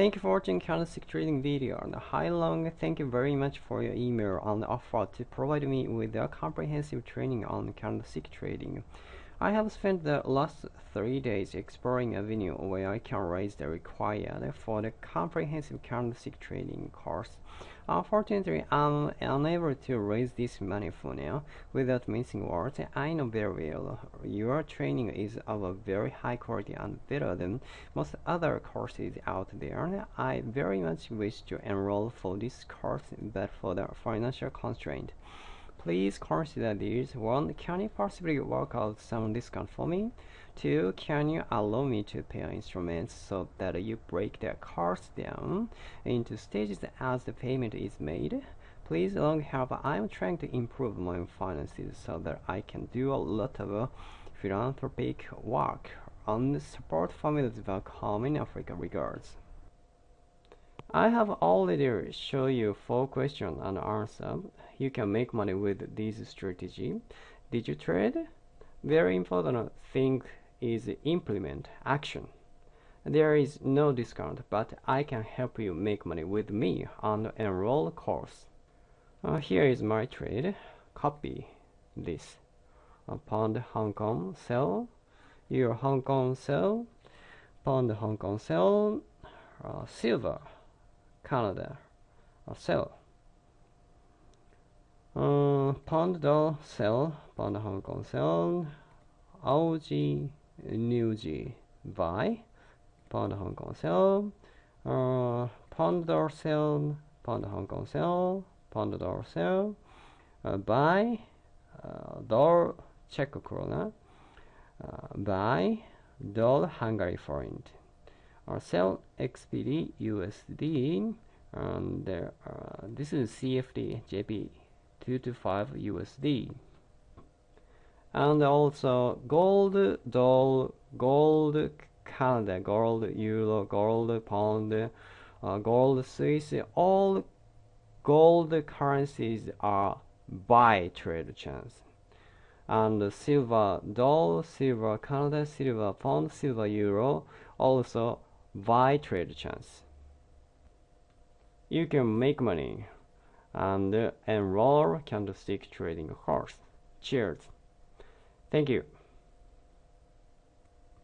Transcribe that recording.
Thank you for watching candlestick trading video. And hi long, thank you very much for your email and offer to provide me with a comprehensive training on candlestick trading. I have spent the last three days exploring a venue where I can raise the required for the comprehensive candlestick trading course. Unfortunately, I'm unable to raise this money for now without missing words. I know very well your training is of a very high quality and better than most other courses out there. I very much wish to enroll for this course, but for the financial constraint. Please consider these. 1. Can you possibly work out some discount for me? 2. Can you allow me to pair instruments so that you break the cards down into stages as the payment is made? Please long help. I'm trying to improve my finances so that I can do a lot of philanthropic work and support families back home in Africa. Regards. I have already shown you four questions and answers. You can make money with this strategy. Did you trade? Very important thing is implement action. There is no discount, but I can help you make money with me on enroll course. Uh, here is my trade. Copy this. Uh, pound Hong Kong sell, Euro Hong Kong sell, pound Hong Kong sell, uh, silver Canada or sell. Uh, pound dollar sell, pound Hong Kong sell, Aussie New G buy, pound Hong Kong sell, uh, pound dollar sell, pound Hong Kong sell, pound sell, uh, buy, uh, dollar krona, uh, buy, dollar Hungary forint or sell XPD, USD and uh, this is CFD JP 225 USD and also gold doll gold Canada gold euro gold pound uh, gold Swiss all gold currencies are buy trade chance. And silver dollar silver Canada silver pound silver euro also buy trade chance. You can make money and enroll candlestick trading course. Cheers. Thank you.